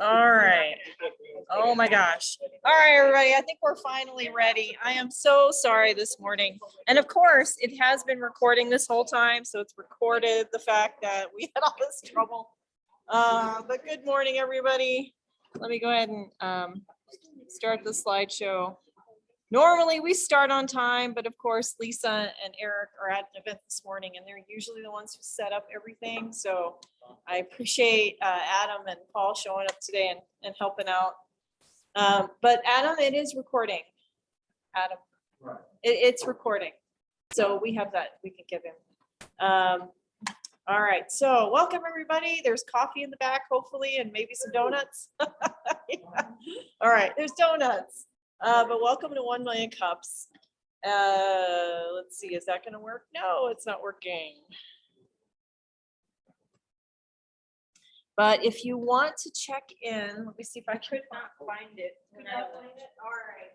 All right. Oh my gosh. All right, everybody, I think we're finally ready. I am so sorry this morning. And of course, it has been recording this whole time, so it's recorded the fact that we had all this trouble. Uh, but good morning, everybody. Let me go ahead and um, start the slideshow. Normally, we start on time, but of course, Lisa and Eric are at an event this morning, and they're usually the ones who set up everything. So I appreciate uh, Adam and Paul showing up today and, and helping out. Um, But Adam, it is recording. Adam, Right. it, it's recording. So we have that, we can give him. Um, All right, so welcome, everybody. There's coffee in the back, hopefully, and maybe some donuts. Yeah. All right, there's donuts. Uh, but welcome to one million cups. Uh, let's see, is that gonna work? No, it's not working. But if you want to check in, let me see if I could not find it. when I- All right.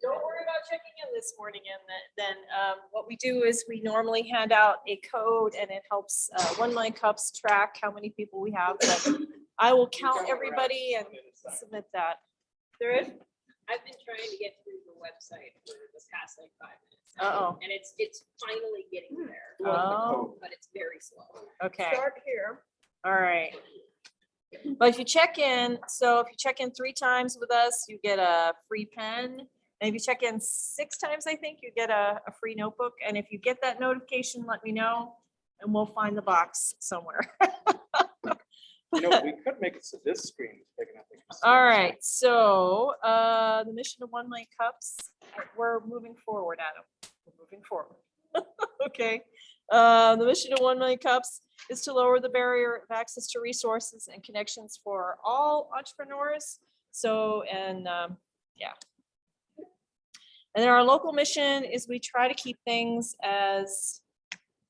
Don't worry about checking in this morning and then, then, um, what we do is we normally hand out a code and it helps, uh, One Million Cups track how many people we have. But I will count everybody and submit that. There is, I've been trying to get through the website for the past like five minutes. Uh-oh. And it's, it's finally getting hmm. there, oh, but it's very slow. okay. Start here. All right. But if you check in, so if you check in three times with us, you get a free pen. And if you check in six times, I think you get a, a free notebook. And if you get that notification, let me know and we'll find the box somewhere. You know, we could make it so this screen is big enough. we can see All it. right, so uh, the mission of One Million Cups, we're moving forward, Adam. We're moving forward. Okay. Uh, The mission of One Million Cups is to lower the barrier of access to resources and connections for all entrepreneurs. So, and um, yeah. And then our local mission is we try to keep things as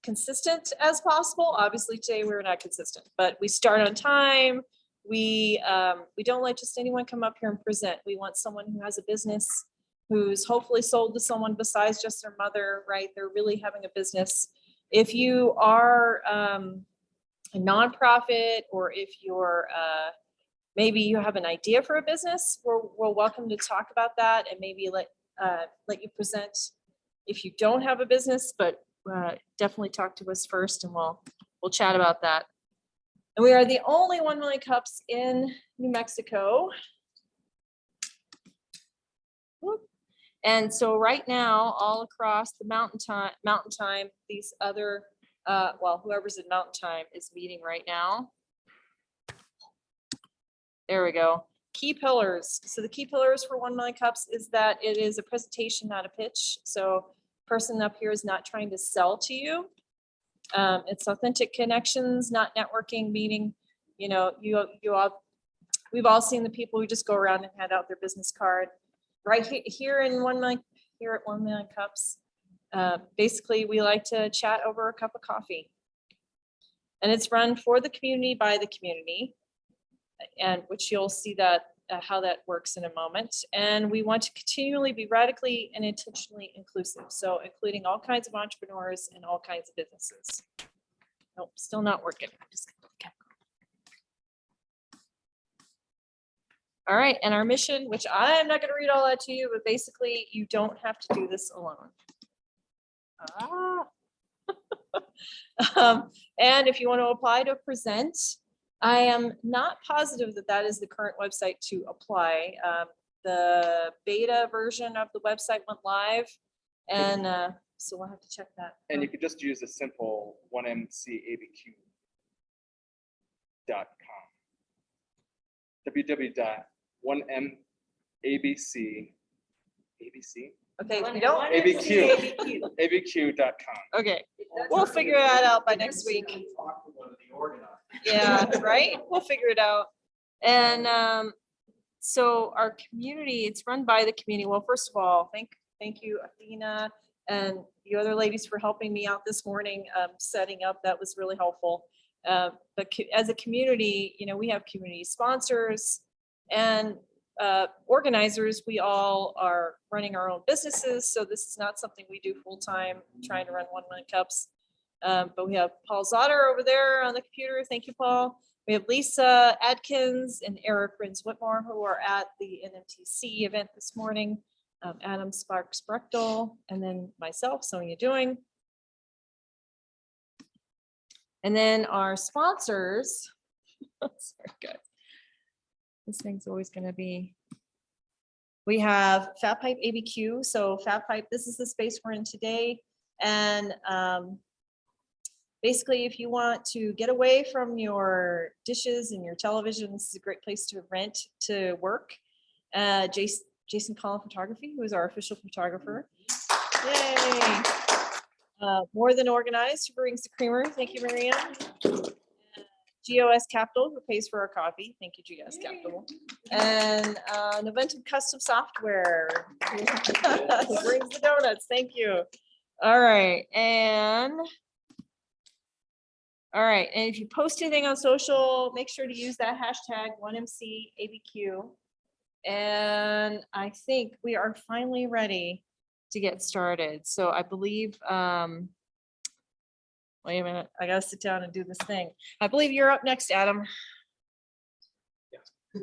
consistent as possible. Obviously, today we're not consistent, but we start on time. We, um, we don't let just anyone come up here and present. We want someone who has a business, who's hopefully sold to someone besides just their mother, right? They're really having a business. If you are, um, a nonprofit, or if you're, uh, maybe you have an idea for a business, we're, we're welcome to talk about that and maybe let, uh, let you present if you don't have a business, but, uh, definitely talk to us first and we'll, we'll chat about that. And we are the only one million cups in New Mexico. And so right now, all across the mountain time, mountain time, these other, uh, well, whoever's in mountain time is meeting right now. There we go. Key pillars. So the key pillars for one million cups is that it is a presentation, not a pitch. So person up here is not trying to sell to you. Um, it's authentic connections, not networking, meaning, you know, you, you all, we've all seen the people who just go around and hand out their business card. Right he- here in one million, here at one million cups, uh, basically, we like to chat over a cup of coffee. And it's run for the community by the community. And which you'll see that, uh, how that works in a moment. And we want to continually be radically and intentionally inclusive. So including all kinds of entrepreneurs and all kinds of businesses. Nope, still not working. All right, and our mission, which I am not gonna read all that to you, but basically you don't have to do this alone. Ah. Um, And if you want to apply to present, I am not positive that that is the current website to apply. Um, The beta version of the website went live and uh, so we'll have to check that. And you could just use a simple one mcabq. Dot com. www dot one m abc. ABC, Okay, if don't. ABQ. ABQ. abq dot com. Okay, we'll figure that out by next week. Yeah, right? We'll figure it out. And um, so our community, it's run by the community. Well, first of all, thank, thank you, Athena and the other ladies for helping me out this morning, um, setting up. That was really helpful. Uh, But as a community, you know, we have community sponsors and uh, organizers. We all are running our own businesses. So this is not something we do full-time, trying to run one million cups. Um, but we have Paul Szauter over there on the computer. Thank you, Paul. We have Lisa Adkins and Eric Rins Whitmore who are at the NMTC event this morning. Um, Adam Sparks Brechtel, and then myself, Sonia Doing. And then our sponsors. Sorry, guys. This thing's always gonna be. We have Fat Pipe ABQ, so Fat Pipe, this is the space we're in today. And um, basically, if you want to get away from your dishes and your television, this is a great place to rent to work. Uh, Jason, Jason Collin Photography, who is our official photographer. Yay! Uh, More Than Organized, who brings the creamer. Thank you, Marianne. GOS Capital, who pays for our coffee. Thank you, GOS Capital. And uh, Noventum Custom Software. who Brings the donuts. Thank you. All right, and all right, and if you post anything on social, make sure to use that hashtag 1MCABQ. And I think we are finally ready to get started. So I believe, um, wait a minute, I gotta sit down and do this thing. I believe you're up next, Adam. Yeah.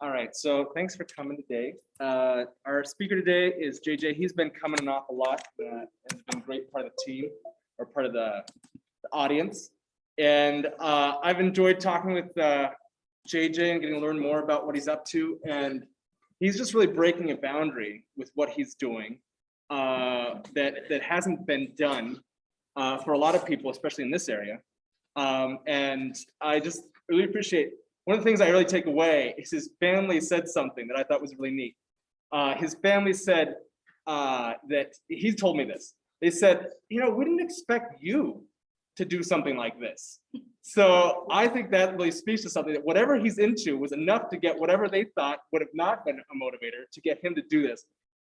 All right, so thanks for coming today. Uh, Our speaker today is JJ. He's been coming off a lot uh, and has been a great part of the team or part of the the audience. And uh, I've enjoyed talking with uh, JJ and getting to learn more about what he's up to. And he's just really breaking a boundary with what he's doing uh, that, that hasn't been done uh, for a lot of people, especially in this area. Um, And I just really appreciate one of the things I really take away is his family said something that I thought was really neat. Uh, his family said uh, that he told me this. They said, you know, we didn't expect you to do something like this. So I think that really speaks to something that whatever he's into was enough to get whatever they thought would have not been a motivator to get him to do this.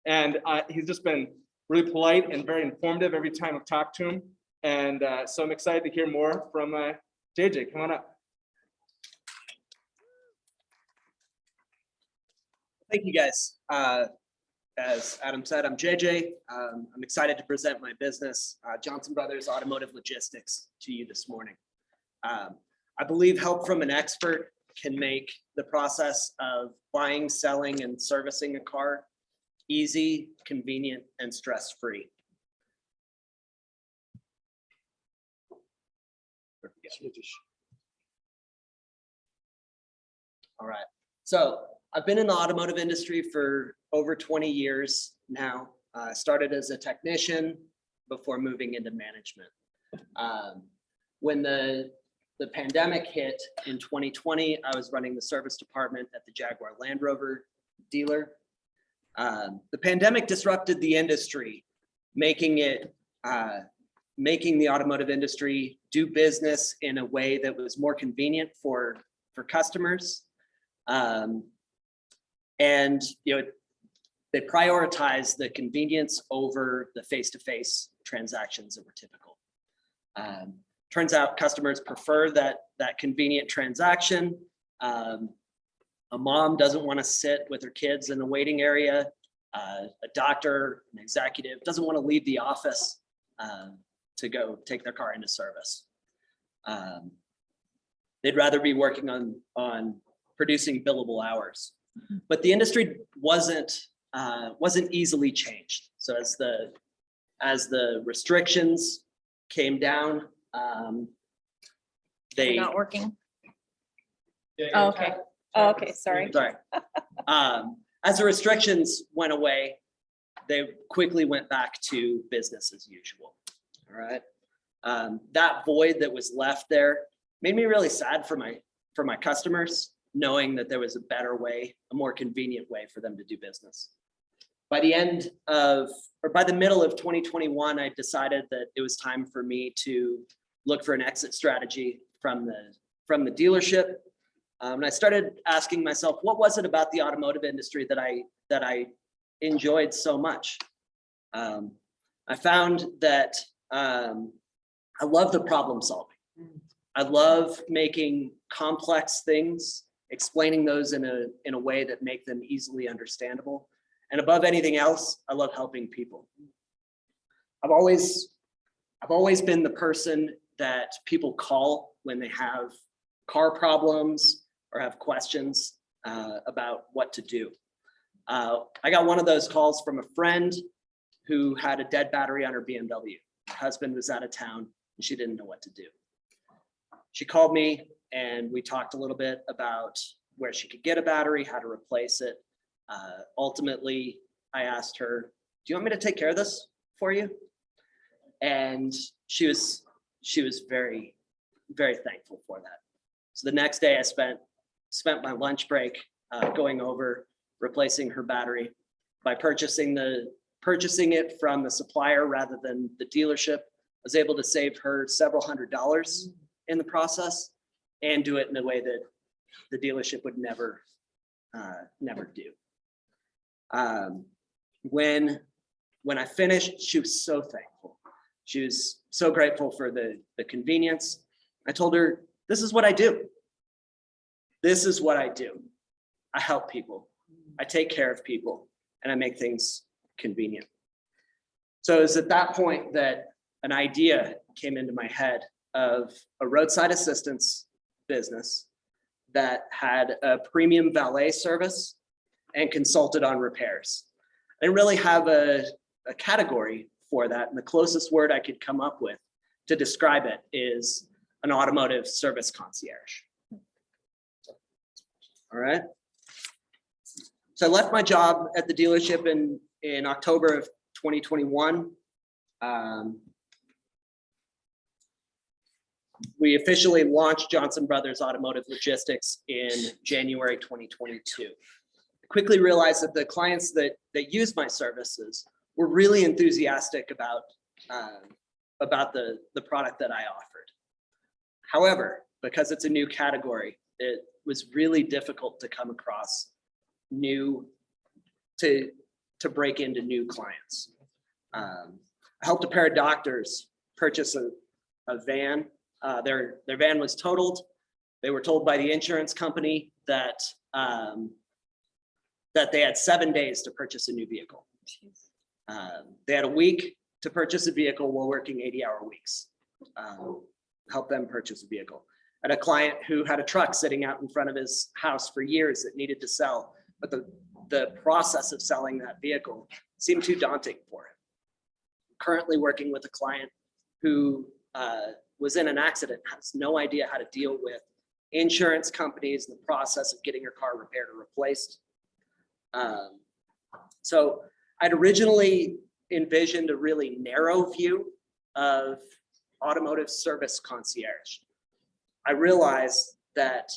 And uh, he's just been really polite and very informative every time I've talked to him. And uh, so I'm excited to hear more from uh, JJ. Come on up. Thank you, guys. As Adam said, I'm JJ. Um, I'm excited to present my business, uh, Johnson Brothers Automotive Logistics, to you this morning. Um, I believe help from an expert can make the process of buying, selling, and servicing a car easy, convenient, and stress-free. All right, so I've been in the automotive industry for over 20 years now. I started as a technician before moving into management. Um, When the, the pandemic hit in 2020, I was running the service department at the Jaguar Land Rover dealer. Um, The pandemic disrupted the industry, making it, uh, making the automotive industry do business in a way that was more convenient for, for customers. Um, and, you know, they prioritize the convenience over the face-to-face transactions that were typical. Um, Turns out customers prefer that, that convenient transaction. Um, A mom doesn't want to sit with her kids in the waiting area. Uh, A doctor, an executive, doesn't want to leave the office um, to go take their car into service. Um, They'd rather be working on, on producing billable hours. But the industry wasn't, uh, wasn't easily changed. So as the, as the restrictions came down, um, they. Not working. Oh, okay. Oh, okay, sorry. Sorry. Um, as the restrictions went away, they quickly went back to business as usual. All right. Um, that void that was left there made me really sad for my, for my customers, knowing that there was a better way, a more convenient way for them to do business. By the end of, or by the middle of 2021, I decided that it was time for me to look for an exit strategy from the, from the dealership. Um, and I started asking myself, what was it about the automotive industry that I, that I enjoyed so much? Um, I found that um, I love the problem solving. I love making complex things, explaining those in a, in a way that make them easily understandable. And above anything else, I love helping people. I've always, I've always been the person that people call when they have car problems or have questions uh, about what to do. Uh, I got one of those calls from a friend who had a dead battery on her BMW. Her husband was out of town and she didn't know what to do. She called me and we talked a little bit about where she could get a battery, how to replace it. Uh, Ultimately, I asked her, do you want me to take care of this for you? And she was, she was very, very thankful for that. So the next day I spent, spent my lunch break uh, going over replacing her battery by purchasing the, purchasing it from the supplier rather than the dealership. I was able to save her several hundred dollars in the process and do it in a way that the dealership would never, uh, never do. Um, when, when I finished, she was so thankful. She was so grateful for the, the convenience. I told her, this is what I do. This is what I do. I help people. I take care of people and I make things convenient. So it was at that point that an idea came into my head of a roadside assistance business that had a premium valet service and consulted on repairs. I didn't really have a, a category for that. And the closest word I could come up with to describe it is an automotive service concierge. All right. So I left my job at the dealership in, in October of 2021. Um, we officially launched Johnson Brothers Automotive Logistics in January 2022. Quickly realized that the clients that, that use my services were really enthusiastic about, um, about the, the product that I offered. However, because it's a new category, it was really difficult to come across new, to, to break into new clients. Um, I helped a pair of doctors purchase a, a van. Uh, their, their van was totaled. They were told by the insurance company that, um, that they had seven days to purchase a new vehicle. Um, They had a week to purchase a vehicle while working 80-hour weeks. Um, Help them purchase a vehicle. And a client who had a truck sitting out in front of his house for years that needed to sell, but the, the process of selling that vehicle seemed too daunting for him. Currently working with a client who uh, was in an accident, has no idea how to deal with insurance companies, and the process of getting your car repaired or replaced. Um, So I'd originally envisioned a really narrow view of automotive service concierge. I realized that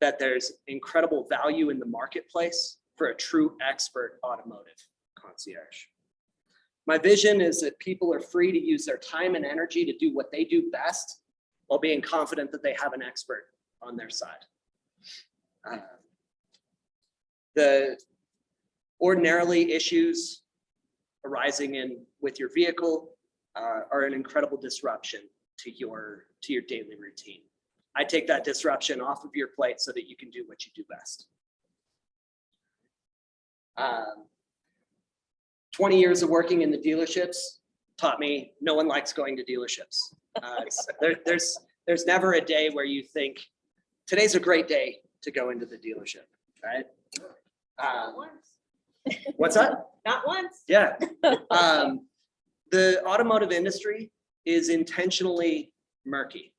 that there's incredible value in the marketplace for a true expert automotive concierge. My vision is that people are free to use their time and energy to do what they do best while being confident that they have an expert on their side. Uh, The ordinarily issues arising in with your vehicle uh, are an incredible disruption to your to your daily routine. I take that disruption off of your plate so that you can do what you do best. Um, 20 years of working in the dealerships taught me no one likes going to dealerships. Uh, it's- there, there's there's never a day where you think today's a great day to go into the dealership, right? Um, once. what's that? Not once. Yeah. Um, the automotive industry is intentionally murky.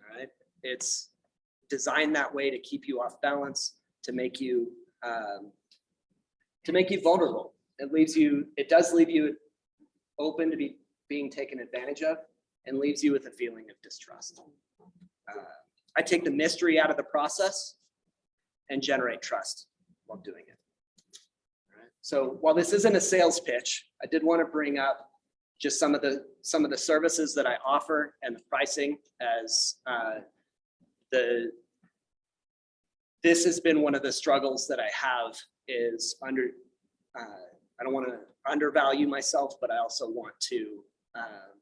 All right. It's designed that way to keep you off balance, to make you, um, to make you vulnerable. It leaves you, it does leave you open to be being taken advantage of and leaves you with a feeling of distrust. Uh, I take the mystery out of the process and generate trust while doing it. So while this isn't a sales pitch, I did want to bring up just some of the, some of the services that I offer and the pricing as uh, the, this has been one of the struggles that I have is under, uh, I don't want to undervalue myself, but I also want to, um,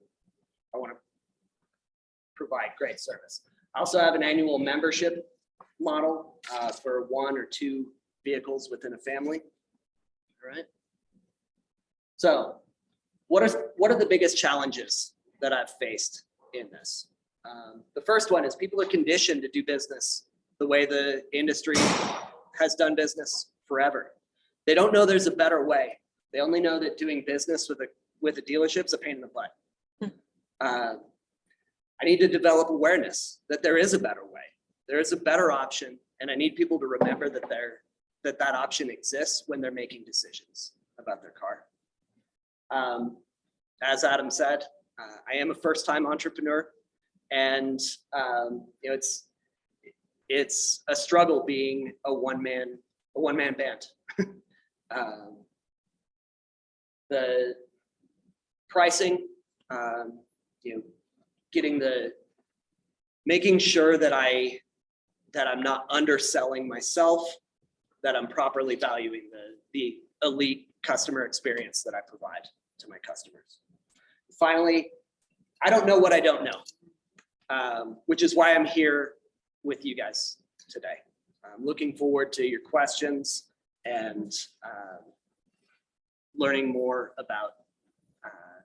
I want to provide great service. I also have an annual membership model uh, for one or two vehicles within a family. All right. So what are, what are the biggest challenges that I've faced in this. Um, The first one is people are conditioned to do business the way the industry has done business forever. They don't know there's a better way. They only know that doing business with a, with a dealership is a pain in the butt. Uh, I need to develop awareness that there is a better way. There is a better option, and I need people to remember that there, that that option exists when they're making decisions about their car. Um, As Adam said, uh, I am a first-time entrepreneur, and um, you know, it's it's a struggle being a one-man a one-man band. Um, the pricing, um, you know, getting the making sure that I that I'm not underselling myself, that I'm properly valuing the the elite customer experience that I provide to my customers. Finally, I don't know what I don't know, um, which is why I'm here with you guys today. I'm looking forward to your questions and um, learning more about uh,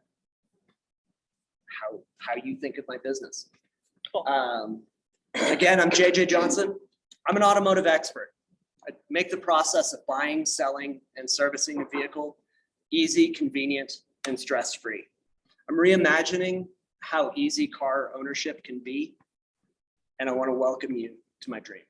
how how you think of my business. Cool. Um, again, I'm JJ Johnson. I'm an automotive expert. I make the process of buying, selling, and servicing a vehicle easy, convenient, and stress-free. I'm reimagining how easy car ownership can be, and I want to welcome you to my dream.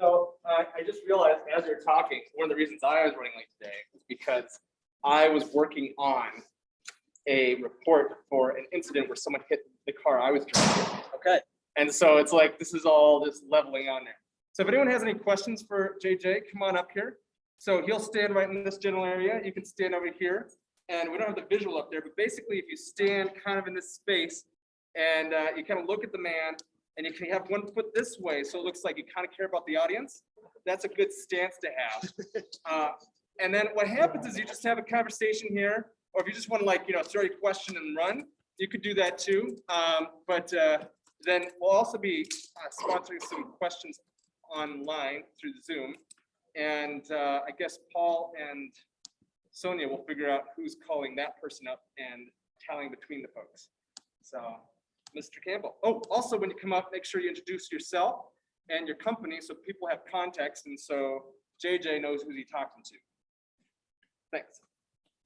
So uh, I just realized as you're talking, one of the reasons I was running late today is because I was working on a report for an incident where someone hit the car I was driving. Okay. And so it's like, this is all this leveling on there. So if anyone has any questions for JJ, come on up here. So he'll stand right in this general area. You can stand over here. And we don't have the visual up there, but basically if you stand kind of in this space and uh, you kind of look at the man and you can have one foot this way, so it looks like you kind of care about the audience. That's a good stance to have. Uh, And then what happens is you just have a conversation here, or if you just want to like, you know, throw your question and run, you could do that too. Um, But uh, then we'll also be uh, sponsoring some questions online through Zoom. And uh, I guess Paul and Sonia will figure out who's calling that person up and tallying between the folks. So, Mr. Campbell. Oh, also, when you come up, make sure you introduce yourself and your company so people have context and so JJ knows who he's talking to. Thanks.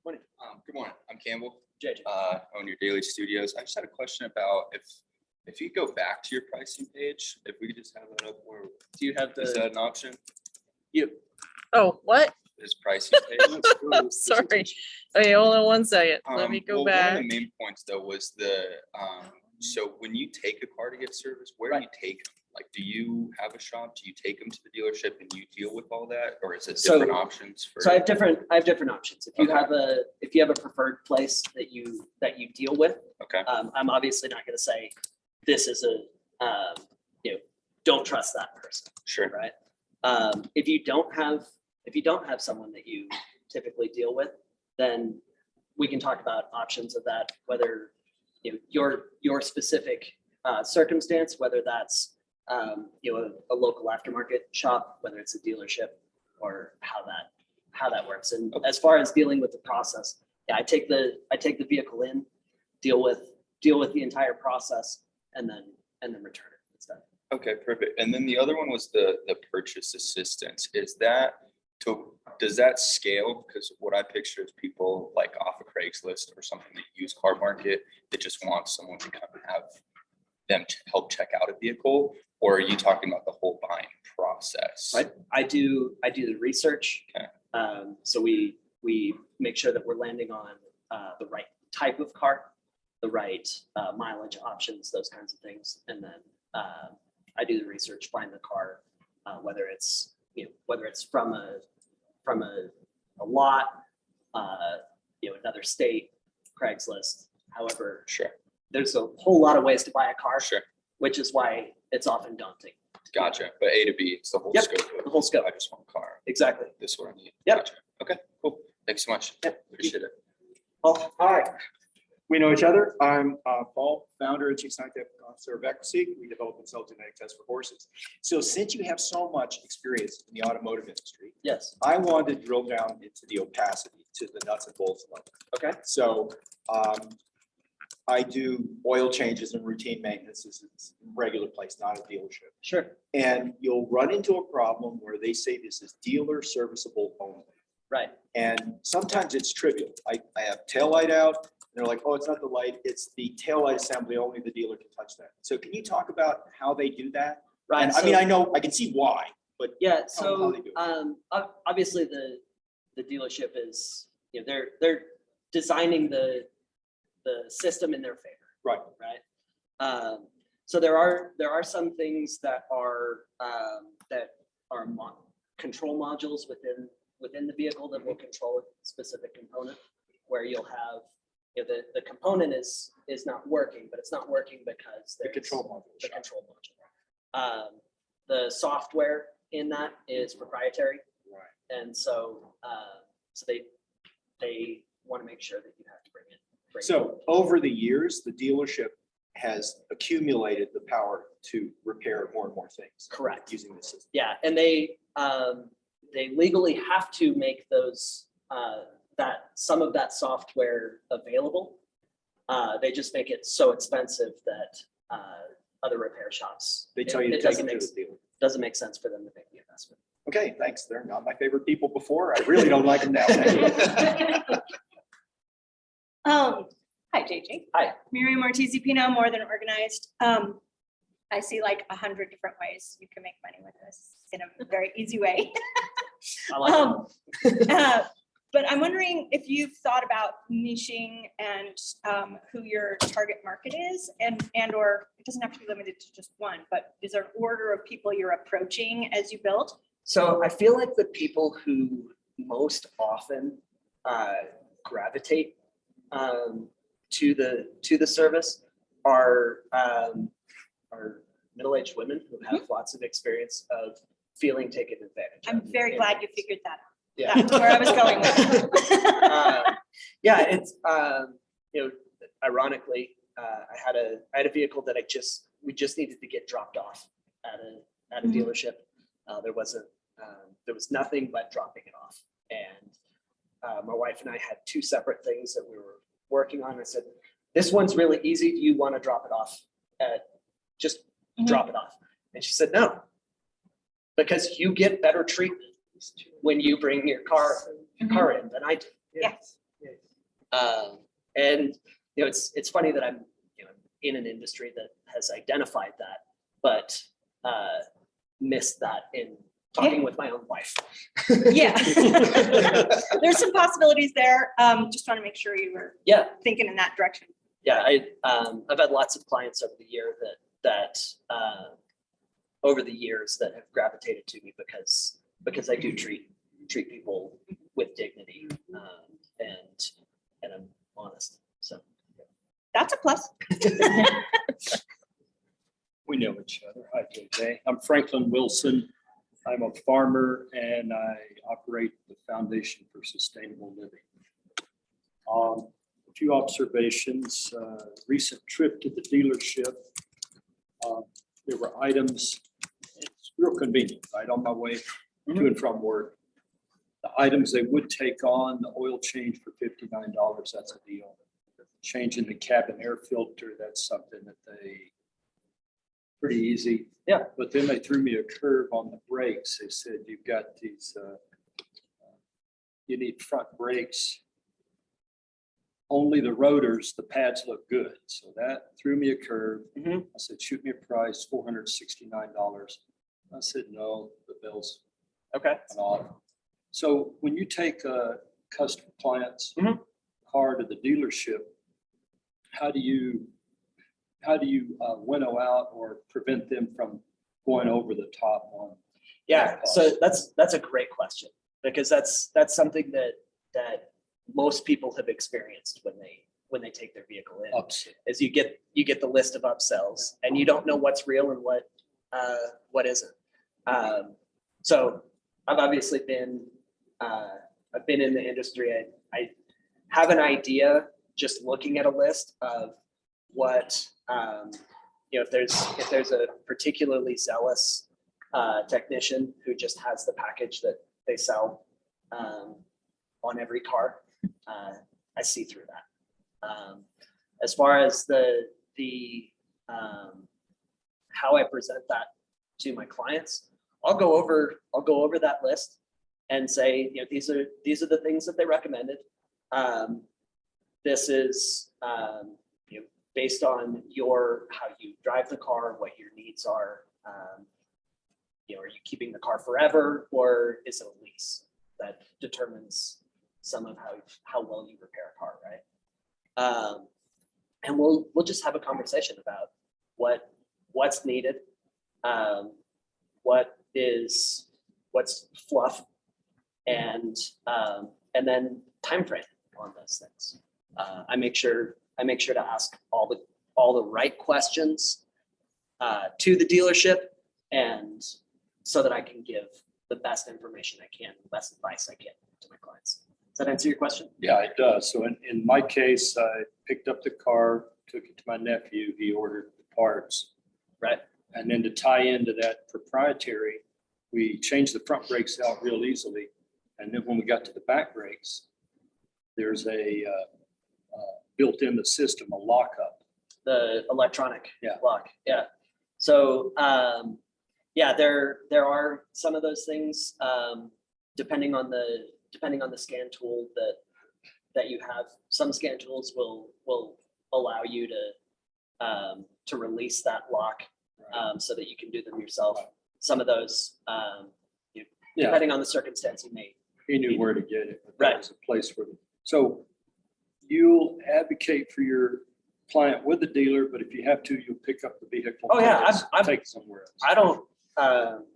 Um, good morning, I'm Campbell, JJ. uh, own your daily studios. I just had a question about if, if you go back to your pricing page, if we could just have that up, or Do you have is that an option? You. Oh, what? Is pricing page? I'm sorry. Okay, hold on one second. Let Um, me go well, One back. of the main points though was the, um, so when you take a car to get service, where do you take? 'em? Like, do you have a shop? Do you take them to the dealership and you deal with all that? Or is it So- different options for? So I have different, I have different options. If you Okay. have a, if you have a preferred place that you, that you deal with, Okay, um, I'm obviously not gonna say, this is a, um, you know, don't trust that person, sure. right? Um, if you don't have, if you don't have someone that you typically deal with, then we can talk about options of that, whether, you know, your, your specific, uh, circumstance, whether that's, um, you know, a, a local aftermarket shop, whether it's a dealership, or how that, how that works. And as far as dealing with the process, yeah, I take the, I take the vehicle in, deal with, deal with the entire process, and then, and then return it. It's done. Okay, perfect. And then the other one was the, the purchase assistance. Is that, to, does that scale? Because what I picture is people like off of Craigslist or something, the used car market, that just want someone to come and have them to help check out a vehicle? Or are you talking about the whole buying process? I, I do, I do the research. Okay. Um, so we, we make sure that we're landing on, uh, the right type of car, the right, uh, mileage options, those kinds of things. And then, uh, I do the research, find the car, uh, whether it's, you know, whether it's from a, from a, a lot, uh, you know, another state, Craigslist, however, Sure, there's a whole lot of ways to buy a car, sure. which is why it's often daunting. Gotcha. But A to B, it's the whole Yep, scope. of, the whole scope. I just want a car. Exactly. This is what I need. Yep. Gotcha. Okay, cool. Thanks so much. Yep. Appreciate it. Well, all right. We know each other. I'm uh, Paul, founder and chief scientific officer of EquiSeq. We develop and sell genetic tests for horses. So since you have so much experience in the automotive industry, Yes. I wanted to drill down into the opacity, to the nuts and bolts of it. Okay. So um, I do oil changes and routine maintenance. This is a regular place, not a dealership. Sure. And you'll run into a problem where they say this is dealer serviceable only. Right. And sometimes it's trivial. I, I have tail light out, they're like, oh, it's not the light, it's the tail light assembly, only the dealer can touch that. So can you talk about how they do that? Right. And I mean, I know, I can see why, but Yeah, so, they do it. um, obviously the, the dealership is, you know, they're, they're designing the, the system in their favor. Right. Right? Um, so there are, there are some things that are, um, that are mo- control modules within, within the vehicle that will control a specific component. Where you'll have, you know, the, the component is, is not working, but it's not working because the control module. the control module. Um, the software in that is proprietary, Right. and so, uh, so they, they want to make sure that you have to bring it. bring it- So over the years, the dealership has accumulated the power to repair more and more things. Correct. Using this system. Yeah, and they, um, they legally have to make those, uh, that, some of that software available. Uh, they just make it so expensive that, uh, other repair shops. They it- tell you to it doesn't it to make- Doesn't make sense for them to make the investment. Okay, thanks. They're not my favorite people before. I really don't like them now. Thank. Um, hi, JJ. Hi. Miriam Ortiz Pino, More Than Organized. Um, I see like a hundred different ways you can make money with this in a very easy way. I like it. Um, uh, But I'm wondering if you've thought about niching and um, who your target market is and, and or it doesn't have to be limited to just one, but is there an order of people you're approaching as you build? So I feel like the people who most often uh, gravitate um, to the to the service are um, are middle-aged women who have lots of experience of feeling taken advantage. I'm very glad you figured that out. Yeah. That's where I was going with it. Um, Yeah, it's, um, you know, ironically, uh, I had a, I had a vehicle that I just, we just needed to get dropped off at a, at a Mhm. dealership. Uh, there wasn't, um, there was nothing but dropping it off. And, uh, my wife and I had two separate things that we were working on. I said, this one's really easy. Do you want to drop it off? at Just Mhm. drop it off. And she said, no. Because you get better treatment when you bring your car, your car in than I do. Yes. Um, and, you know, it's, it's funny that I'm, you know, in an industry that has identified that, but, uh, missed that in talking with my own wife. Yeah. There's some possibilities there. Um, just want to make sure you were Yeah, thinking in that direction. yeah, I, um, I've had lots of clients over the year that, that, uh, over the years that have gravitated to me because, because I do treat, treat people with dignity, um, and, and I'm honest, so. That's a plus. We know each other. Hi, JJ. I'm Franklin Wilson. I'm a farmer and I operate the Foundation for Sustainable Living. Um, A few observations, uh, recent trip to the dealership. uh, There were items, it's real convenient, right on my way to and from work. The items they would take on, the oil change for fifty-nine dollars, that's a deal. Changing the cabin air filter, that's something that they pretty easy. Yeah. But then they threw me a curve on the brakes. They said, you've got these, uh, you need front brakes. Only the rotors, the pads look good. So that threw me a curve. Mhm. I said, shoot me a price, four hundred sixty-nine dollars. I said, no, the bill's Okay. So when you take a customer client's Mhm. car to the dealership, how do you, how do you uh, winnow out or prevent them from going over the top on? Yeah, so that's, that's a great question, because that's, that's something that, that most people have experienced when they, when they take their vehicle in. ups? Is you get, you get the list of upsells and you don't know what's real and what, uh, what isn't. Um, so I've obviously been, uh, I've been in the industry. I, I have an idea just looking at a list of what, um, you know, if there's, if there's a particularly zealous uh, technician who just has the package that they sell um, on every car, uh, I see through that. Um, As far as the, the, um, how I present that to my clients, I'll go over, I'll go over that list and say, you know, these are, these are the things that they recommended. Um, This is, um, you know, based on your, how you drive the car, what your needs are. um, You know, are you keeping the car forever or is it a lease? That determines some of how, how well you repair a car, right? Um, And we'll, we'll just have a conversation about what, what's needed. um, What is, what's fluff and, um, and then time frame on those things. Uh, I make sure, I make sure to ask all the, all the right questions uh, to the dealership and so that I can give the best information I can, the best advice I can to my clients. Does that answer your question? Yeah, it does. So in, in my case, I picked up the car, took it to my nephew, he ordered the parts. Right. And then to tie into that proprietary, we changed the front brakes out real easily. And then when we got to the back brakes, there's a, uh, uh, built in the system, a lockup. The electronic Yeah. lock, yeah. So, um, yeah, there, there are some of those things, um, depending on the, depending on the scan tool that, that you have. Some scan tools will, will allow you to, um, to release that lock, um, so that you can do them yourself. Some of those, um, you- Yeah. depending on the circumstance, you may, He knew where to get it. but Right. Was a place where, so you'll advocate for your client with the dealer, but if you have to, you'll pick up the vehicle. Oh, yeah, I've- I've- Take it somewhere else. I don't, um,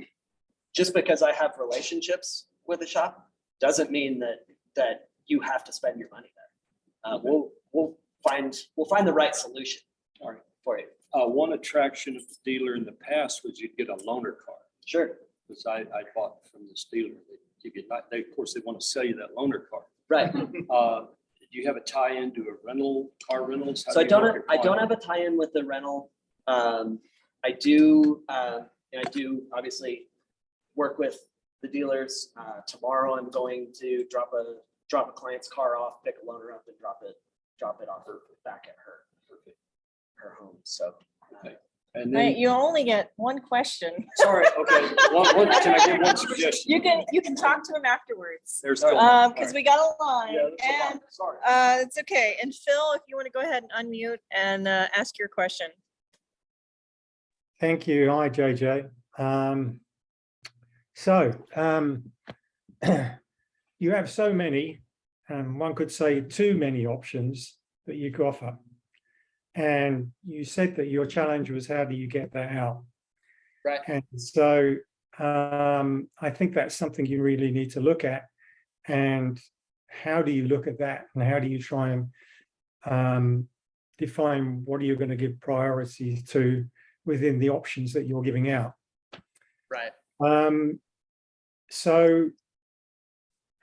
just because I have relationships with a shop, doesn't mean that, that you have to spend your money there. Uh, we'll, we'll find, we'll find the right solution All right. for you. Uh, one attraction of the dealer in the past was you'd get a loaner car, Sure, because I, I bought from this dealer. They- You get, they, of course, they want to sell you that loaner car. right. Uh, do you have a tie-in to a rental, car rentals? How So I do you don't, have- I don't have a tie-in with the rental. Um, I do, uh, and I do obviously work with the dealers. Uh, tomorrow I'm going to drop a, drop a client's car off, pick a loaner up and drop it, drop it off her back at her, her home. So. uh, And Right, then, you only get one question. Sorry, okay, one, one, can I give one suggestion? You can, you can talk to him afterwards. There's. All still- Um, because we got a line Yeah, that's a and, Sorry. uh, it's okay. And Phil, if you want to go ahead and unmute and, uh, ask your question. Thank you. Hi, JJ. Um, so, um, you have so many, and one could say too many options that you could offer. And you said that your challenge was how do you get that out? Right. And so, um, I think that's something you really need to look at. And how do you look at that? And how do you try and um, define what are you going to give priority to within the options that you're giving out. Right. Um, so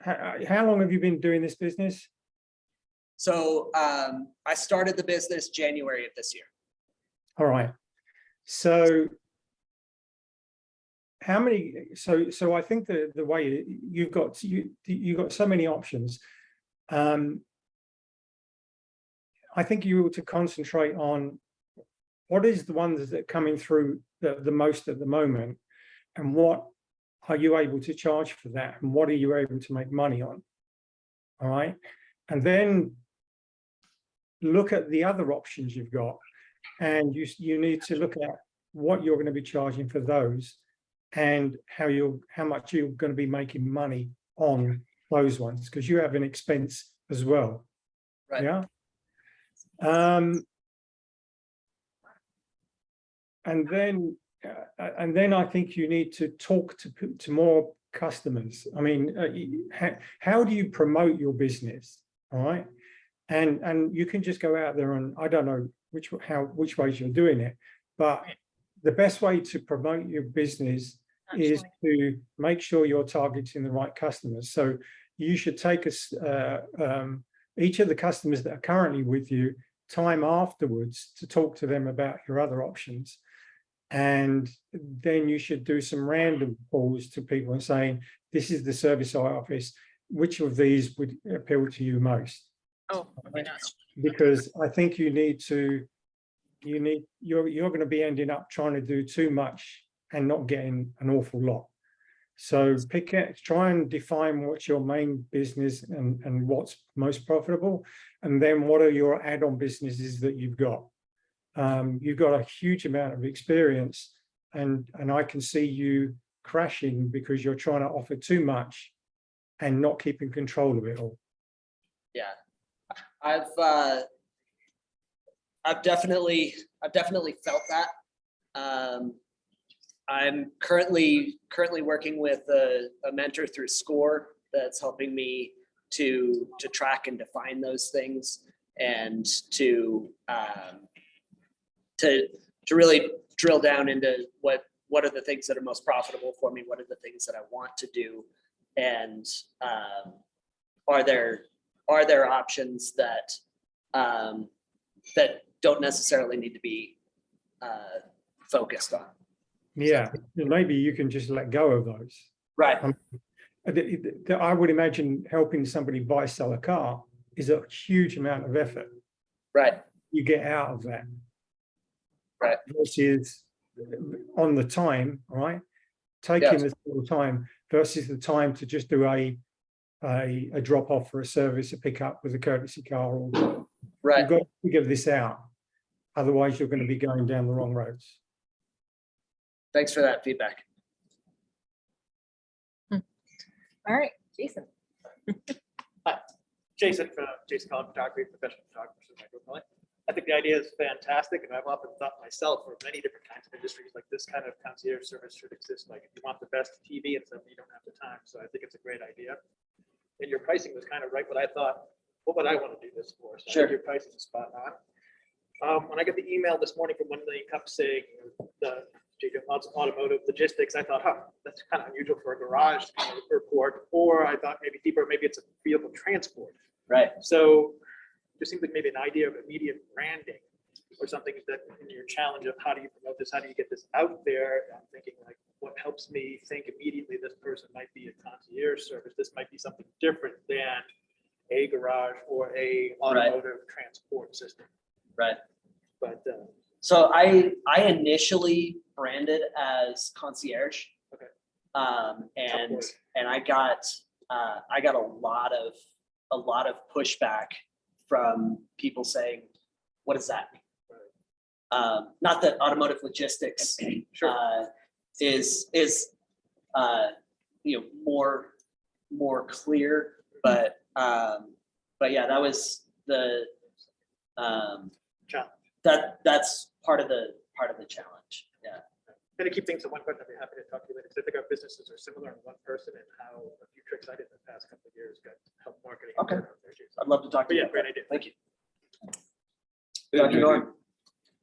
how, how long have you been doing this business? So, um, I started the business January of this year. All right. So how many, so, so I think the, the way you've got, you, you've got so many options. Um, I think you ought to concentrate on what is the ones that are coming through the, the most at the moment and what are you able to charge for that and what are you able to make money on? All right. And then look at the other options you've got and you, you need to look at what you're going to be charging for those and how you're, how much you're going to be making money on those ones, because you have an expense as well. Right. Yeah. Um, and then, uh, and then I think you need to talk to, to more customers. I mean, uh, how, how do you promote your business? All right. And, and you can just go out there and I don't know which, how, which ways you're doing it, but the best way to promote your business is to make sure you're targeting the right customers. So you should take a, s- uh, um, each of the customers that are currently with you time afterwards to talk to them about your other options. And then you should do some random calls to people and saying, this is the service I office. Which of these would appeal to you most? Oh, because I think you need to, you need, you're, you're going to be ending up trying to do too much and not getting an awful lot. So pick it, try and define what's your main business and, and what's most profitable. And then what are your add-on businesses that you've got? Um, you've got a huge amount of experience and, and I can see you crashing because you're trying to offer too much and not keeping control of it all. Yeah, I've, uh, I've definitely, I've definitely felt that. Um, I'm currently, currently working with a, a mentor through SCORE that's helping me to, to track and define those things and to, um, to, to really drill down into what, what are the things that are most profitable for me? What are the things that I want to do? And, um, are there, are there options that, um, that don't necessarily need to be, uh, focused on? Yeah, maybe you can just let go of those. Right, the- I would imagine helping somebody buy, sell a car is a huge amount of effort right, you get out of that. Right. Versus uh, on the time, right? Taking the total time versus the time to just do a, a, a drop off for a service, a pickup with a courtesy car. or right. You've got to figure this out. Otherwise, you're going to be going down the wrong roads. Thanks for that feedback. Hmm. All right, Jason. Hi, Jason from Jason Collins Photography, professional photographer. from Micro I think the idea is fantastic, and I've often thought myself for many different kinds of industries, like this kind of concierge service should exist. Like if you want the best TV and stuff, you don't have the time. So I think it's a great idea. And your pricing was kind of right what I thought. What would I want to do this for? So I Sure. think Your pricing is spot on. Um, when I got the email this morning from One Million Cups saying the JJ Lots Automotive Logistics, I thought, huh, that's kind of unusual for a garage to kind of report. Or I thought maybe deeper, maybe it's a vehicle transport. Right, So just seems like maybe an idea of immediate branding or something that in your challenge of how do you promote this, how do you get this out there? I'm thinking like, what helps me think immediately this person might be a concierge service. This might be something different than a garage or a automotive transport system. right. But uh, So I, I initially branded as concierge. Okay. Um, and, and I got, uh, I got a lot of, a lot of pushback from people saying, what does that mean? Um, not that automotive logistics, Sure. uh, is, is, uh, you know, more, more clear, but, um, but yeah, that was the, um, Challenge. that, that's part of the, part of the challenge, yeah. And to keep things to one question, I'd be happy to talk to you later. 'cause I think our businesses are similar in one person and how a few tricks I did in the past couple of years got help marketing. Okay. word out there, too. So- I'd love to talk to But you. yeah, great idea. Thank you. Hey, Dr. Norm.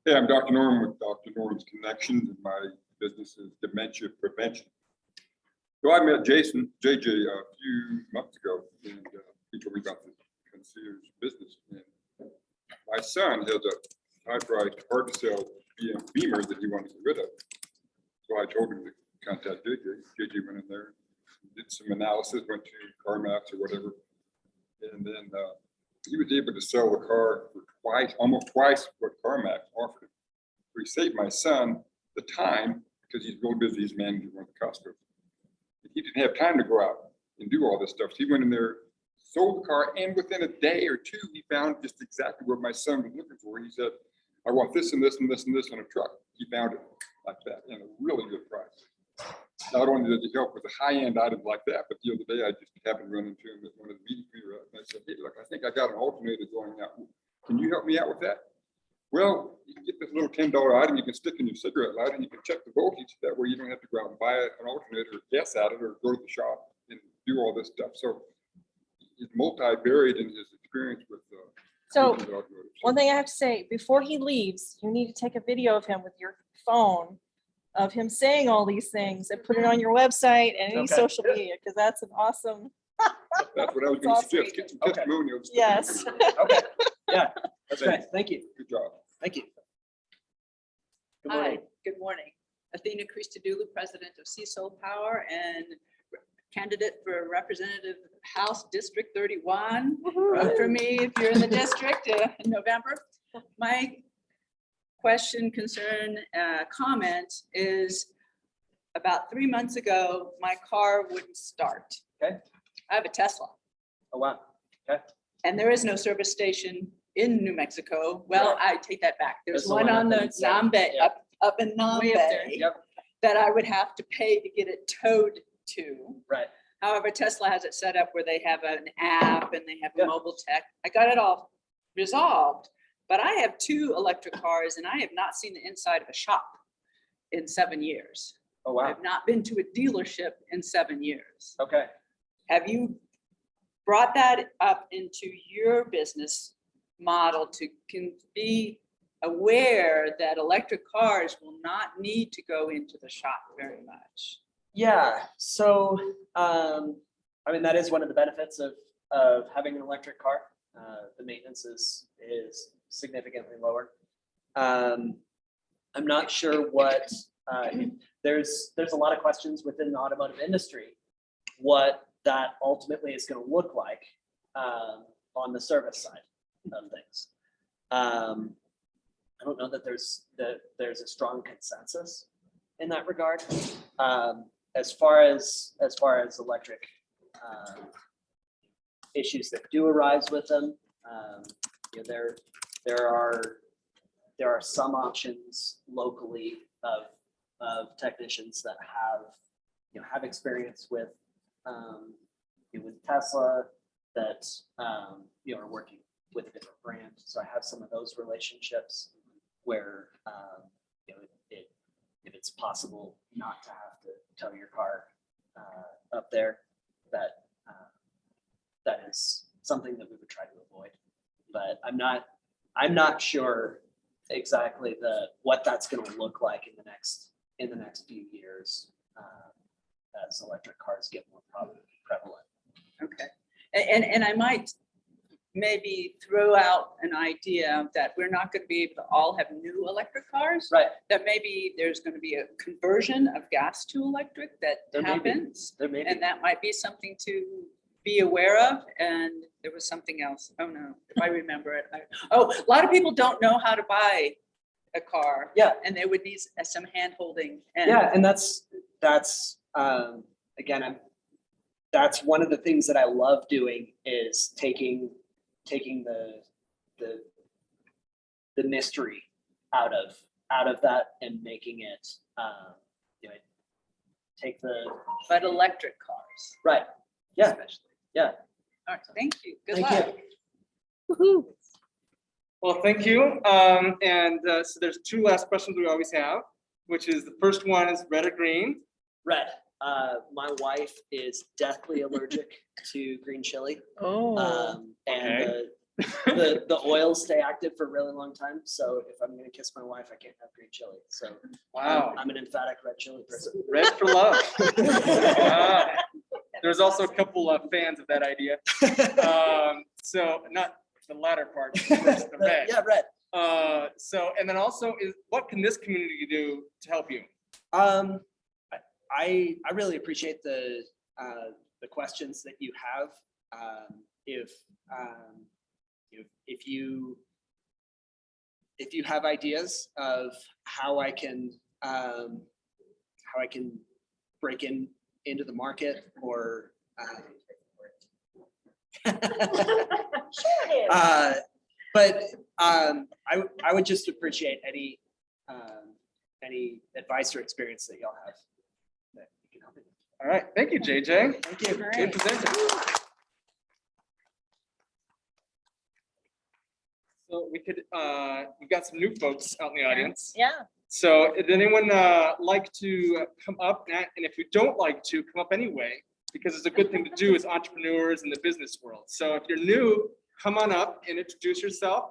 Hey, I'm Dr. Norm with Dr. Norm's Connections, and my business is dementia prevention. So I met Jason, JJ, a few months ago, and uh, he told me about the concierge business. And My son has a high-priced, hard-to-sell BM Beamer that he wanted to get rid of. So I told him to contact JJ. JJ went in there, did some analysis, went to CarMax or whatever. And then uh, he was able to sell the car for twice, almost twice what CarMax offered. So he saved my son the time because he's real busy, he's managing one of the Costco. He didn't have time to go out and do all this stuff. So he went in there, sold the car, and within a day or two, he found just exactly what my son was looking for. He said, I want this and this and this and this on a truck. He found it like that in a really good price. Not only does he help with a high-end item like that, but the other day I just happened to run into him at one of the meetings we were at. And I said, hey, look, I think I got an alternator going out. Can you help me out with that? Well, you can get this little ten dollar item you can stick in your cigarette lighter and you can check the voltage. That way you don't have to go out and buy an alternator, or guess at it, or go to the shop and do all this stuff. So he's multi-varied in his experience with. uh, So business automotive. So one thing I have to say, before he leaves, you need to take a video of him with your phone of him saying all these things and put it on your website and any Okay. social media, because that's an awesome, That's what I was gonna suggest, get some Okay. testimonials. Yes. Okay, yeah, that's Thank great. Thank you. Good job. Thank you. Good Hi, morning. good morning. Athena Christodoulou, President of Seasol Power and candidate for Representative House District thirty-one. Vote for me if you're in the district uh, in November. My question, concern, uh, comment is about three months ago, my car wouldn't start. Okay. I have a Tesla. Oh, wow. Okay. And there is no service station in New Mexico. Well, I take that back. There's There's one one on the in Nambe, yeah. up, up in Way up there, Nambe Yep, that I would have to pay to get it towed to. right. However, Tesla has it set up where they have an app and they have Yeah. a mobile tech. I got it all resolved. But I have two electric cars and I have not seen the inside of a shop in seven years. Oh, wow. I've not been to a dealership in seven years. Okay. Have you brought that up into your business model to can be aware that electric cars will not need to go into the shop very much? Yeah, so, um, I mean, that is one of the benefits of, of having an electric car. Uh, the maintenance is, is significantly lower. Um, I'm not sure what, uh, there's, there's a lot of questions within the automotive industry. What that ultimately is gonna look like, um, on the service side of things. Um, I don't know that there's, that there's a strong consensus in that regard. Um, as far as, as far as electric, um, issues that do arise with them, um, you know, there, there are, there are some options locally of, of technicians that have, you know, have experience with, um, with Tesla that, um, you know, are working with a different brand. So I have some of those relationships where, um, you know, it, if it's possible not to have to tow your car uh, up there, that uh, that is something that we would try to avoid. But I'm not, I'm not sure exactly the, what that's gonna look like in the next, in the next few years uh, as electric cars get more prevalent. Okay, A- and, and I might maybe throw out an idea that we're not gonna be able to all have new electric cars. Right, That maybe there's gonna be a conversion of gas to electric that There happens. there may be. And that might be something to be aware of. And there was something else. Oh, no, if I remember it. I- Oh, a lot of people don't know how to buy a car. Yeah. And they would need some hand holding. and- Yeah, and that's, that's, um, again, I'm, that's one of the things that I love doing is taking, taking the, the, the mystery out of, out of that and making it, um, you know, take the, But electric cars. right, yeah, especially. Yeah. All right, thank you. Good Thank luck. you. Well, thank you. Um, and, uh, so there's two last questions we always have, which is the first one is red or green? Red, uh, my wife is deathly allergic to green chili. Oh. Um, and Okay. the, the, the oils stay active for a really long time. So if I'm gonna kiss my wife, I can't have green chili. So I'm- Wow, I'm an emphatic red chili person. red for love. Wow. There's also a couple of fans of that idea. Um, so not the latter part, the red. Yeah, red. Uh, so, and then also is, what can this community do to help you? Um, I- I, I really appreciate the, uh, the questions that you have. Um, if, um, if, if you, if you have ideas of how I can, um, how I can break in, into the market or, um, Uh, but um, I, w- I would just appreciate any, um, any advice or experience that y'all have. that you can help me. All right, thank you, JJ. Thank you. Good presentation. So we could, uh, we've got some new folks out in the audience. Yeah. So did anyone uh, like to come up? And and if you don't like to, come up anyway, because it's a good thing to do as entrepreneurs in the business world. So if you're new, come on up and introduce yourself.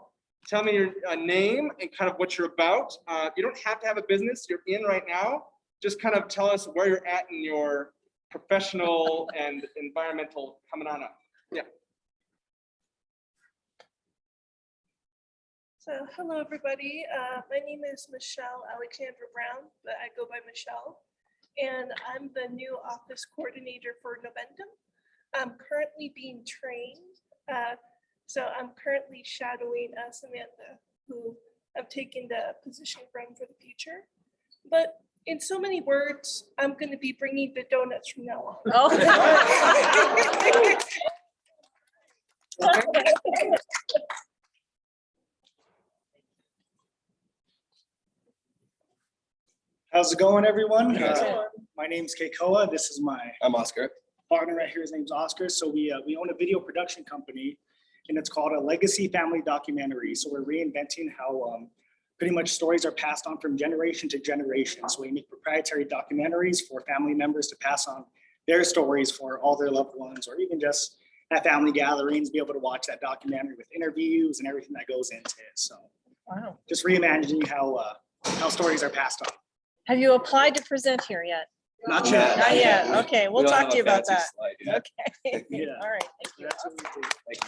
Tell me your uh, name and kind of what you're about. Uh, You don't have to have a business you're in right now. Just kind of tell us where you're at in your professional and environmental coming on up. So, hello, everybody. Uh, my name is Michelle Alexandra Brown, but I go by Michelle. And I'm the new office coordinator for Noventum. I'm currently being trained. uh, So I'm currently shadowing uh, Samantha, who I'm taking the position from for the future. But in so many words, I'm going to be bringing the donuts from now on. How's it going, everyone? Uh, My name's Keikoa. This is my I'm Oscar. partner right here. His name's Oscar. So we, uh, we own a video production company and it's called a legacy family documentary. So we're reinventing how um, pretty much stories are passed on from generation to generation. So we make proprietary documentaries for family members to pass on their stories for all their loved ones, or even just at family gatherings, be able to watch that documentary with interviews and everything that goes into it. So Wow. just reimagining how, uh, how stories are passed on. Have you applied to present here yet? Not yet. Not yet. Okay, we'll We talk to you about that. Okay. Yeah. All right. Thank you. That's what we do.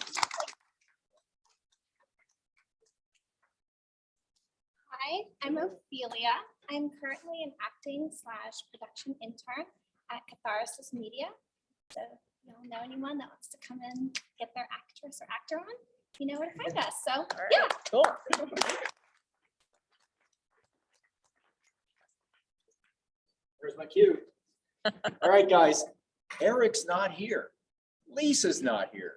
Hi, I'm Ophelia. I'm currently an acting slash production intern at Catharsis Media. So if you all know anyone that wants to come in, get their actress or actor on, you know where to find us. So, All right, yeah. Cool. There's my cue. All right, guys, Eric's not here. Lisa's not here.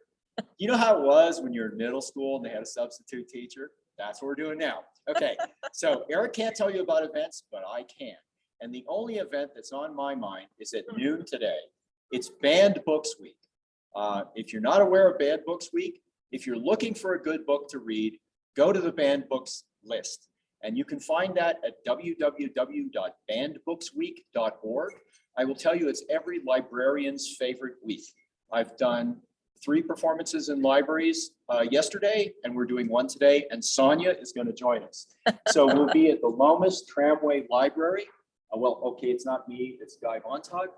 You know how it was when you're in middle school and they had a substitute teacher? That's what we're doing now. Okay, so Eric can't tell you about events, but I can. And the only event that's on my mind is at noon today. It's Banned Books Week. Uh, If you're not aware of Banned Books Week, if you're looking for a good book to read, go to the banned books list. And you can find that at www.bannedbooksweek.org. I will tell you, it's every librarian's favorite week. I've done three performances in libraries uh, yesterday, and we're doing one today, and Sonia is going to join us. So we'll be at the Lomas Tramway Library. Uh, Well, okay, it's not me, it's Guy Montag,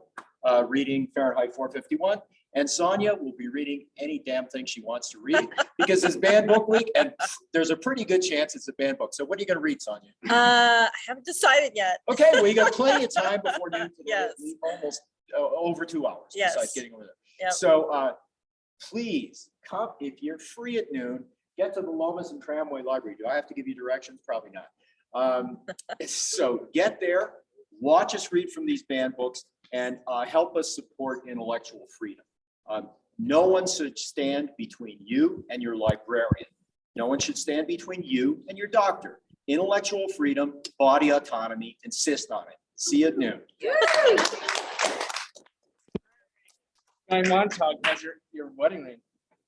uh, reading Fahrenheit 451. And Sonia will be reading any damn thing she wants to read because it's banned book week and there's a pretty good chance it's a banned book. So what are you going to read, Sonia? Uh, I haven't decided yet. Okay, well, you got plenty of time before noon. today, Yes. Almost uh, over two hours. besides Yes. Getting over there. Yep. So uh, please come, if you're free at noon, get to the Lomas and Tramway Library. Do I have to give you directions? Probably not. Um, So get there, watch us read from these banned books and uh, help us support intellectual freedom. Um, No one should stand between you and your librarian. No one should stand between you and your doctor. Intellectual freedom, body autonomy, insist on it. See you at noon. Guy Montag has your, your wedding ring.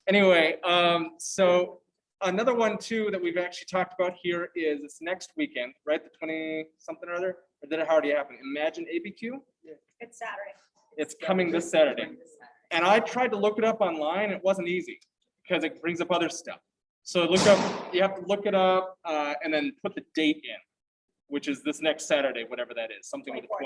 Anyway, um, so another one too that we've actually talked about here is this next weekend, right? The twenty something or other, or did it already happen? Imagine ABQ? It's Saturday. It's coming this Saturday. And I tried to look it up online. It wasn't easy because it brings up other stuff. So look up, you have to look it up uh, and then put the date in, which is this next Saturday, whatever that is, something with a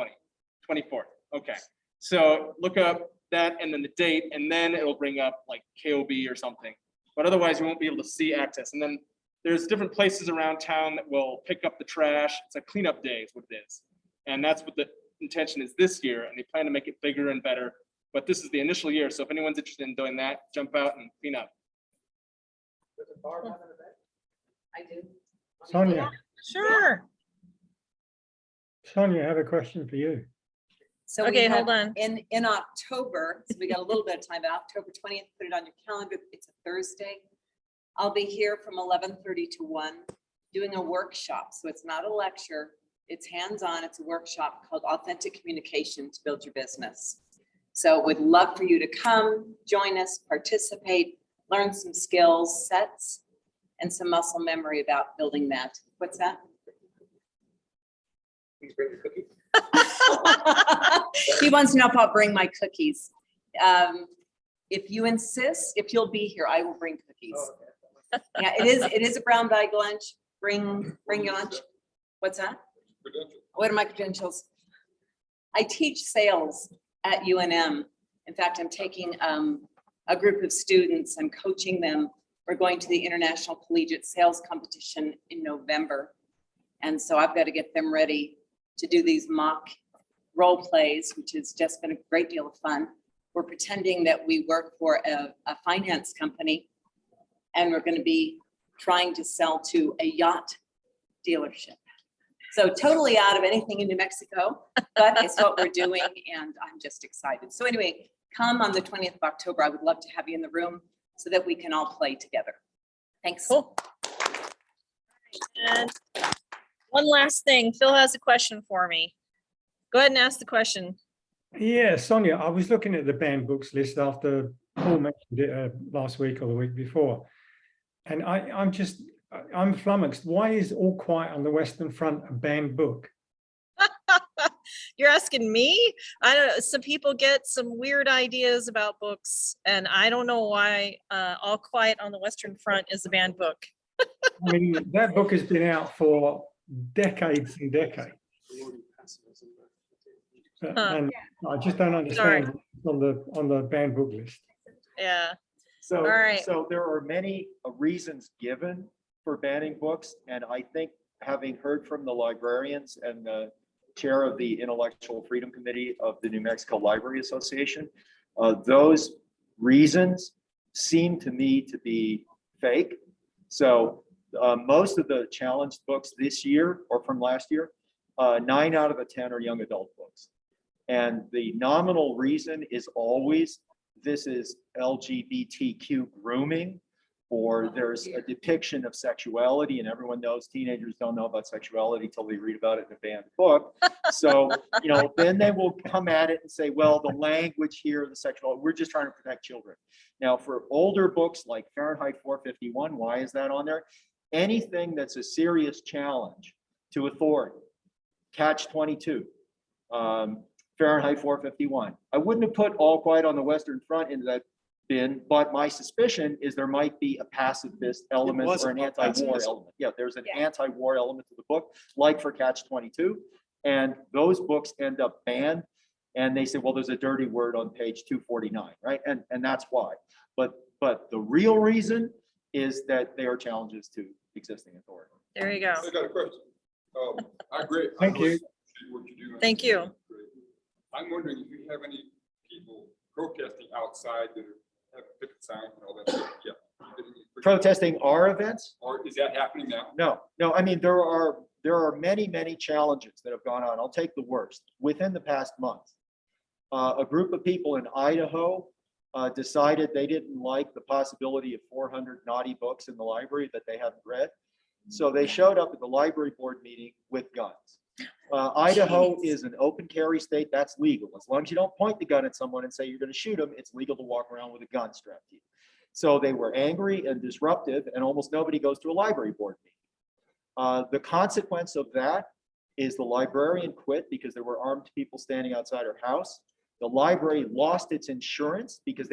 20, 24th. Okay. So look up that and then the date, and then it'll bring up like KOB or something. But otherwise, you won't be able to see access. And then there's different places around town that will pick up the trash. It's a cleanup day is what it is. And that's what the intention is this year, and they plan to make it bigger and better. But this is the initial year, so if anyone's interested in doing that, jump out and clean up. I do. Sonia, Sure. Sonia, I have a question for you. So we Okay, hold have on. In, in October, so we got a little bit of time, but October twentieth, put it on your calendar. It's a Thursday. I'll be here from eleven thirty to one, doing a workshop. So it's not a lecture. It's hands-on. It's a workshop called Authentic Communication to Build Your Business. So would love for you to come, join us, participate, learn some skills, sets, and some muscle memory about building that. What's that? Please bring your cookies. He wants to know if I'll bring my cookies. Um, If you insist, if you'll be here, I will bring cookies. Oh, Yeah, it is, it is a brown bag lunch. Bring, bring your lunch. What's that? Credentials. What are my credentials? I teach sales at UNM. In fact, I'm taking um, a group of students. I'm coaching them. We're going to the International Collegiate Sales Competition in November. And so I've got to get them ready to do these mock role plays, which has just been a great deal of fun. We're pretending that we work for a, a finance company and we're going to be trying to sell to a yacht dealership. So totally out of anything in New Mexico, but it's what we're doing and I'm just excited. So anyway, come on the twentieth of October. I would love to have you in the room so that we can all play together. Thanks. Cool. And one last thing, Phil has a question for me. Go ahead and ask the question. Yeah, Sonia, I was looking at the banned books list after Paul mentioned it uh, last week or the week before. And I, I'm just, I- I'm flummoxed. Why is All Quiet on the Western Front a banned book? You're asking me? I don't, know. some people get some weird ideas about books and I don't know why uh, All Quiet on the Western Front is a banned book. I mean, that book has been out for decades and decades. Uh, Huh. And I just don't understand what's on the, on the banned book list. Yeah, So, All right. so there are many uh, reasons given for banning books, and I think having heard from the librarians and the chair of the Intellectual Freedom Committee of the New Mexico Library Association, uh, those reasons seem to me to be fake. So uh, most of the challenged books this year or from last year, uh, nine out of the 10 are young adult books. And the nominal reason is always this is LGBTQ grooming, or there's a depiction of sexuality, and everyone knows teenagers don't know about sexuality till they read about it in a banned book. So, you know, then they will come at it and say, well, the language here, the sexual, we're just trying to protect children. Now, for older books like Fahrenheit 451, why is that on there? Anything that's a serious challenge to authority, catch 22, um, Fahrenheit 451. I wouldn't have put All Quiet on the Western Front into that bin, but my suspicion is there might be a pacifist element was or an a anti-war pacifist. element. Yeah, there's an Yeah. anti-war element to the book, like for Catch 22. And those books end up banned. And they say, well, there's a dirty word on page 249, right? And, and that's why. But, but the real reason is that they are challenges to existing authority. there you go. I got a question. Um, I agree. I Thank you. really appreciate what you do. Thank you. I'm wondering if you have any people protesting outside that have and all that stuff. Yeah. You get any- Protesting our events? Or is that happening now? No, no, I mean, there are, there are many, many challenges that have gone on. I'll take the worst. Within the past month, uh, a group of people in Idaho uh, decided they didn't like the possibility of four hundred naughty books in the library that they hadn't read. So they showed up at the library board meeting with guns. Uh, Idaho is an open carry state. That's legal. As long as you don't point the gun at someone and say you're gonna shoot them, it's legal to walk around with a gun strapped to you. So they were angry and disruptive and almost nobody goes to a library board meeting. Uh, the consequence of that is the librarian quit because there were armed people standing outside her house. The library lost its insurance because